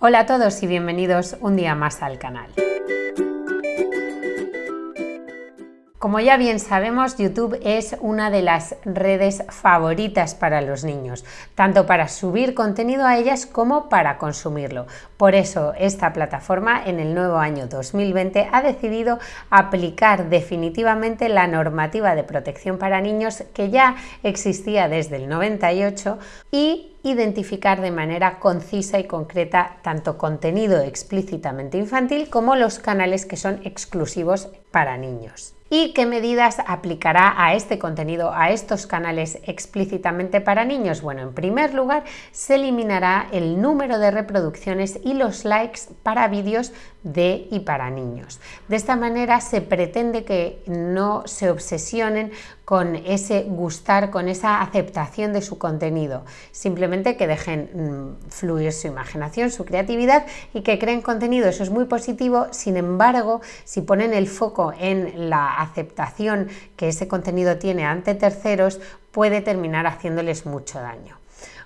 Hola a todos y bienvenidos un día más al canal. Como ya bien sabemos, YouTube es una de las redes favoritas para los niños, tanto para subir contenido a ellas como para consumirlo. Por eso, esta plataforma en el nuevo año 2020 ha decidido aplicar definitivamente la normativa de protección para niños que ya existía desde el 98 y identificar de manera concisa y concreta tanto contenido explícitamente infantil como los canales que son exclusivos para niños. ¿Y qué medidas aplicará a este contenido, a estos canales explícitamente para niños? Bueno, en primer lugar, se eliminará el número de reproducciones y los likes para vídeos de y para niños. De esta manera se pretende que no se obsesionen con ese gustar, con esa aceptación de su contenido, simplemente que dejen mm, fluir su imaginación, su creatividad y que creen contenido, eso es muy positivo, sin embargo, si ponen el foco en la aceptación que ese contenido tiene ante terceros, puede terminar haciéndoles mucho daño.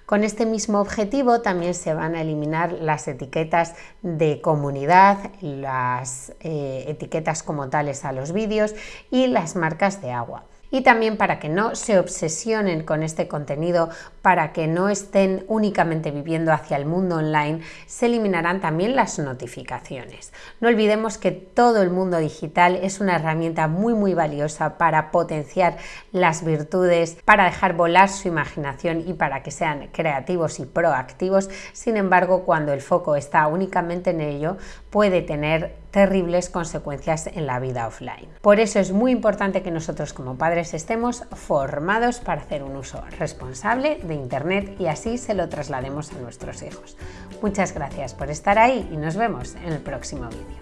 Con este mismo objetivo también se van a eliminar las etiquetas de comunidad, las eh, etiquetas como tales a los vídeos y las marcas de agua y también para que no se obsesionen con este contenido, para que no estén únicamente viviendo hacia el mundo online, se eliminarán también las notificaciones. No olvidemos que todo el mundo digital es una herramienta muy muy valiosa para potenciar las virtudes, para dejar volar su imaginación y para que sean creativos y proactivos. Sin embargo, cuando el foco está únicamente en ello, puede tener terribles consecuencias en la vida offline. Por eso es muy importante que nosotros como padres estemos formados para hacer un uso responsable de Internet y así se lo traslademos a nuestros hijos. Muchas gracias por estar ahí y nos vemos en el próximo vídeo.